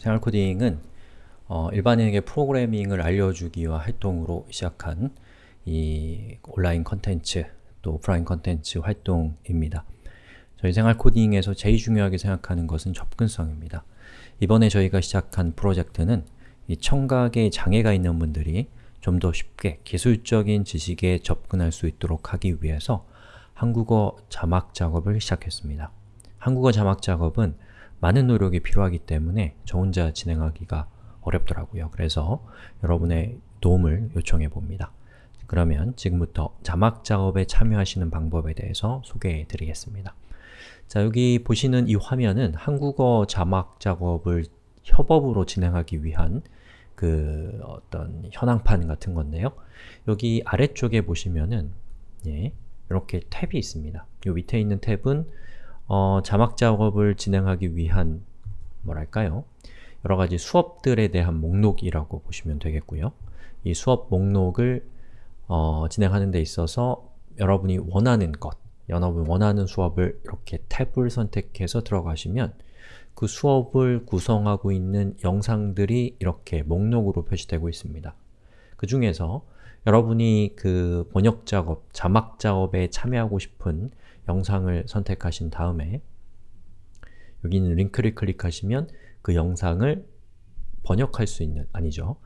생활코딩은 어, 일반인에게 프로그래밍을 알려주기 위한 활동으로 시작한 이 온라인 컨텐츠 또 오프라인 컨텐츠 활동입니다. 저희 생활코딩에서 제일 중요하게 생각하는 것은 접근성입니다. 이번에 저희가 시작한 프로젝트는 이 청각에 장애가 있는 분들이 좀 더 쉽게 기술적인 지식에 접근할 수 있도록 하기 위해서 한국어 자막 작업을 시작했습니다. 한국어 자막 작업은 많은 노력이 필요하기 때문에 저 혼자 진행하기가 어렵더라고요. 그래서 여러분의 도움을 요청해 봅니다. 그러면 지금부터 자막 작업에 참여하시는 방법에 대해서 소개해 드리겠습니다. 자, 여기 보시는 이 화면은 한국어 자막 작업을 협업으로 진행하기 위한 그 어떤 현황판 같은 건데요. 여기 아래쪽에 보시면은 예, 이렇게 탭이 있습니다. 이 밑에 있는 탭은 어, 자막 작업을 진행하기 위한 뭐랄까요? 여러가지 수업들에 대한 목록이라고 보시면 되겠고요. 이 수업 목록을 어, 진행하는 데 있어서 여러분이 원하는 것, 여러분이 원하는 수업을 이렇게 탭을 선택해서 들어가시면 그 수업을 구성하고 있는 영상들이 이렇게 목록으로 표시되고 있습니다. 그 중에서 여러분이 그 번역 작업, 자막 작업에 참여하고 싶은 영상을 선택하신 다음에 여기 있는 링크를 클릭하시면 그 영상을 번역할 수 있는, 아니죠.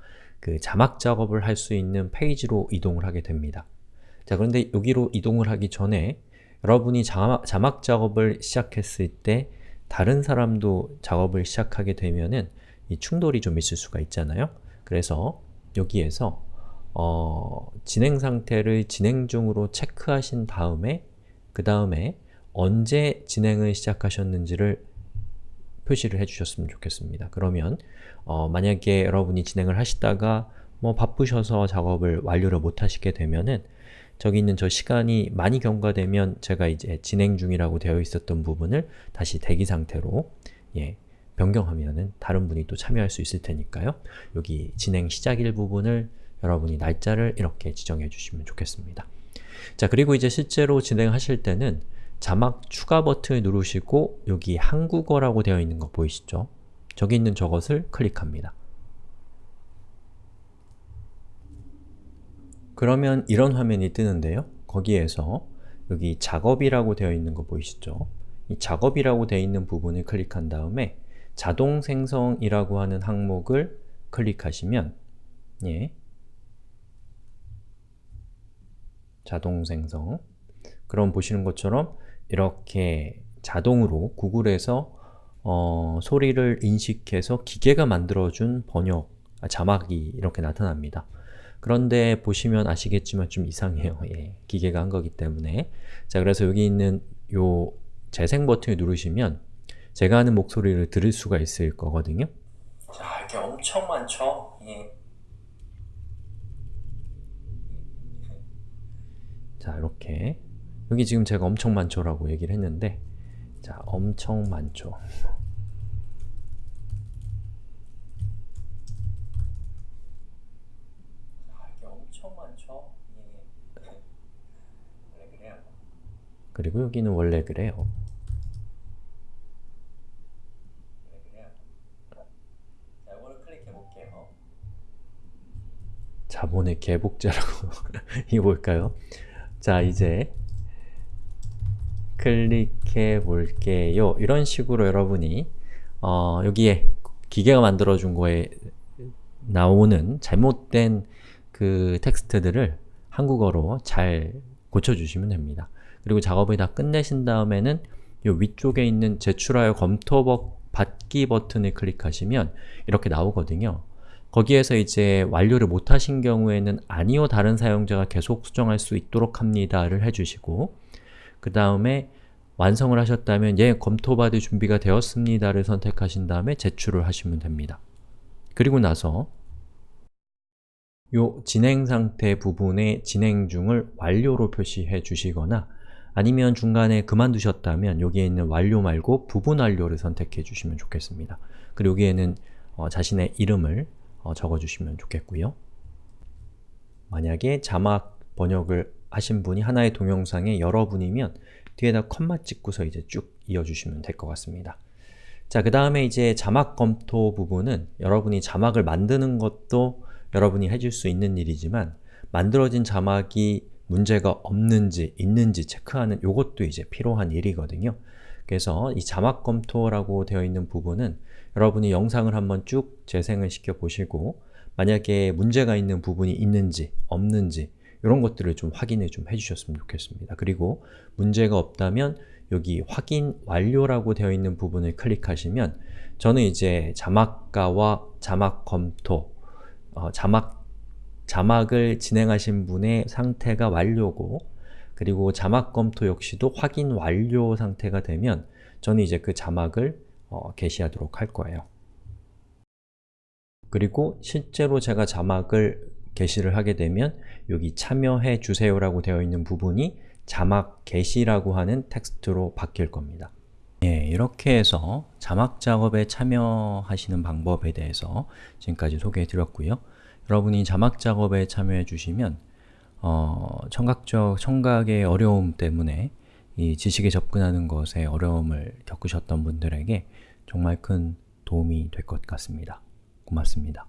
그 자막 작업을 할 수 있는 페이지로 이동을 하게 됩니다. 자, 그런데 여기로 이동을 하기 전에 여러분이 자막, 자막 작업을 시작했을 때 다른 사람도 작업을 시작하게 되면은 이 충돌이 좀 있을 수가 있잖아요. 그래서 여기에서 어, 진행 상태를 진행 중으로 체크하신 다음에 그 다음에 언제 진행을 시작하셨는지를 표시를 해주셨으면 좋겠습니다. 그러면 어, 만약에 여러분이 진행을 하시다가 뭐 바쁘셔서 작업을 완료를 못하시게 되면은 저기 있는 저 시간이 많이 경과되면 제가 이제 진행 중이라고 되어 있었던 부분을 다시 대기 상태로 예, 변경하면은 다른 분이 또 참여할 수 있을 테니까요. 여기 진행 시작일 부분을 여러분이 날짜를 이렇게 지정해 주시면 좋겠습니다. 자, 그리고 이제 실제로 진행하실 때는 자막 추가 버튼을 누르시고 여기 한국어라고 되어 있는 거 보이시죠? 저기 있는 저것을 클릭합니다. 그러면 이런 화면이 뜨는데요. 거기에서 여기 작업이라고 되어 있는 거 보이시죠? 이 작업이라고 되어 있는 부분을 클릭한 다음에 자동 생성이라고 하는 항목을 클릭하시면 예, 자동 생성 그럼 보시는 것처럼 이렇게 자동으로 구글에서 어, 소리를 인식해서 기계가 만들어준 번역, 아, 자막이 이렇게 나타납니다. 그런데 보시면 아시겠지만 좀 이상해요. 예, 기계가 한 거기 때문에 자 그래서 여기 있는 요 재생 버튼을 누르시면 제가 하는 목소리를 들을 수가 있을 거거든요. 자, 이렇게 엄청 많죠? 예. 자, 이렇게 여기 지금 제가 엄청 많죠라고 얘기를 했는데 자, 엄청 많죠. 그리고 여기는 원래 그래요. 자본의 개복자라고 이게 뭘까요? 자, 이제 클릭해 볼게요. 이런 식으로 여러분이 어, 여기에 기계가 만들어준 거에 나오는 잘못된 그 텍스트들을 한국어로 잘 고쳐주시면 됩니다. 그리고 작업을 다 끝내신 다음에는 이 위쪽에 있는 제출하여 검토 받기 버튼을 클릭하시면 이렇게 나오거든요. 거기에서 이제 완료를 못하신 경우에는 아니요 다른 사용자가 계속 수정할 수 있도록 합니다를 해주시고 그 다음에 완성을 하셨다면 예, 검토받을 준비가 되었습니다를 선택하신 다음에 제출을 하시면 됩니다. 그리고 나서 요 진행 상태 부분의 진행 중을 완료로 표시해 주시거나 아니면 중간에 그만두셨다면 여기에 있는 완료 말고 부분 완료를 선택해 주시면 좋겠습니다. 그리고 여기에는 어, 자신의 이름을 어, 적어주시면 좋겠고요. 만약에 자막 번역을 하신 분이 하나의 동영상에 여러분이면 뒤에다 컴마 찍고서 이제 쭉 이어주시면 될 것 같습니다. 자, 그 다음에 이제 자막 검토 부분은 여러분이 자막을 만드는 것도 여러분이 해줄 수 있는 일이지만 만들어진 자막이 문제가 없는지, 있는지 체크하는 요것도 이제 필요한 일이거든요. 그래서 이 자막 검토라고 되어 있는 부분은 여러분이 영상을 한번 쭉 재생을 시켜 보시고 만약에 문제가 있는 부분이 있는지, 없는지 이런 것들을 좀 확인을 좀 해주셨으면 좋겠습니다. 그리고 문제가 없다면 여기 확인 완료라고 되어 있는 부분을 클릭하시면 저는 이제 자막가와 자막 검토, 어, 자막, 자막을 진행하신 분의 상태가 완료고 그리고 자막 검토 역시도 확인 완료 상태가 되면 저는 이제 그 자막을 어, 게시하도록 할 거예요. 그리고 실제로 제가 자막을 게시를 하게 되면 여기 참여해 주세요 라고 되어 있는 부분이 자막 게시라고 하는 텍스트로 바뀔 겁니다. 예, 이렇게 해서 자막 작업에 참여하시는 방법에 대해서 지금까지 소개해 드렸고요. 여러분이 자막 작업에 참여해 주시면 어, 청각적, 청각의 어려움 때문에 이 지식에 접근하는 것에 어려움을 겪으셨던 분들에게 정말 큰 도움이 될 것 같습니다. 고맙습니다.